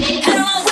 I don't want